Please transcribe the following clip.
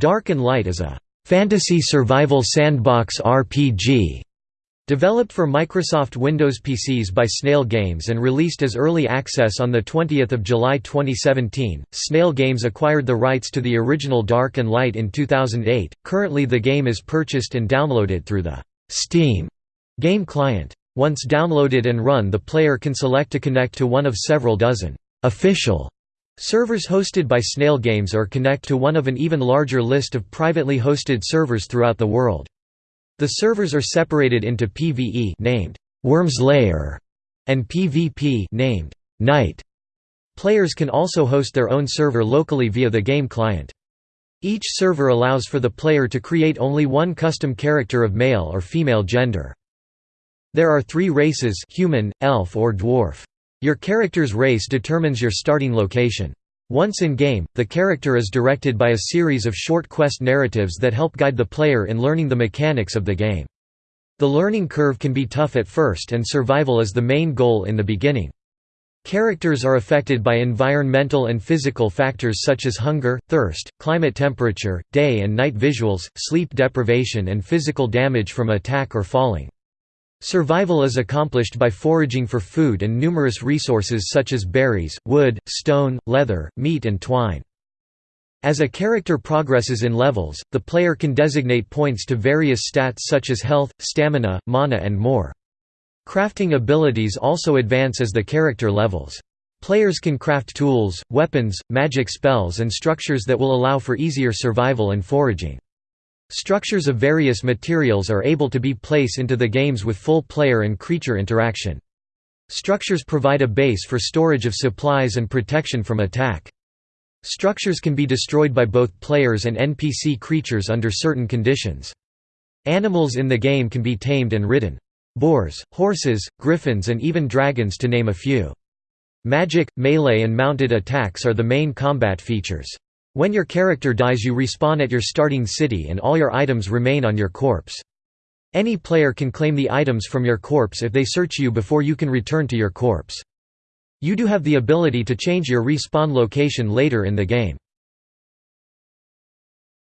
Dark and Light is a fantasy survival sandbox RPG Developed for Microsoft Windows PCs by Snail Games and released as early access on 20 July 2017, Snail Games acquired the rights to the original Dark and Light in 2008. Currently the game is purchased and downloaded through the Steam game client. Once downloaded and run the player can select to connect to one of several dozen official servers hosted by Snail Games or connect to one of an even larger list of privately hosted servers throughout the world. The servers are separated into PvE named Worm's Lair and PvP named Night. Players can also host their own server locally via the game client. Each server allows for the player to create only one custom character of male or female gender. There are three races human, elf or dwarf. Your character's race determines your starting location. Once in-game, the character is directed by a series of short quest narratives that help guide the player in learning the mechanics of the game. The learning curve can be tough at first and survival is the main goal in the beginning. Characters are affected by environmental and physical factors such as hunger, thirst, climate temperature, day and night visuals, sleep deprivation and physical damage from attack or falling. Survival is accomplished by foraging for food and numerous resources such as berries, wood, stone, leather, meat and twine. As a character progresses in levels, the player can designate points to various stats such as health, stamina, mana and more. Crafting abilities also advance as the character levels. Players can craft tools, weapons, magic spells and structures that will allow for easier survival and foraging. Structures of various materials are able to be placed into the games with full player and creature interaction. Structures provide a base for storage of supplies and protection from attack. Structures can be destroyed by both players and NPC creatures under certain conditions. Animals in the game can be tamed and ridden. Boars, horses, griffins and even dragons to name a few. Magic, melee and mounted attacks are the main combat features. When your character dies you respawn at your starting city and all your items remain on your corpse. Any player can claim the items from your corpse if they search you before you can return to your corpse. You do have the ability to change your respawn location later in the game.